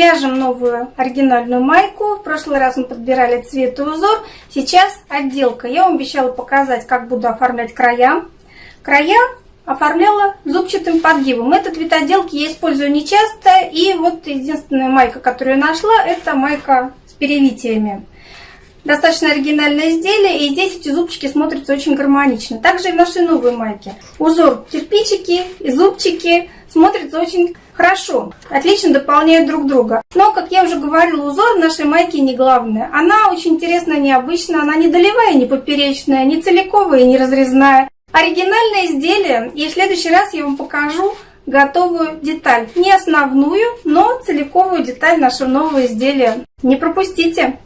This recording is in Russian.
Вяжем новую оригинальную майку. В прошлый раз мы подбирали цвет и узор. Сейчас отделка. Я вам обещала показать, как буду оформлять края. Края оформляла зубчатым подгибом. Этот вид отделки я использую не часто. И вот единственная майка, которую я нашла, это майка с перевитиями. Достаточно оригинальное изделие, и здесь эти зубчики смотрятся очень гармонично. Также и в нашей новой майке. Узор кирпичики и зубчики смотрятся очень хорошо, отлично дополняют друг друга. Но, как я уже говорила, узор нашей майке не главное. Она очень интересная, необычная, она не долевая, не поперечная, не целиковая, не разрезная. Оригинальное изделие, и в следующий раз я вам покажу готовую деталь. Не основную, но целиковую деталь нашего нового изделия. Не пропустите!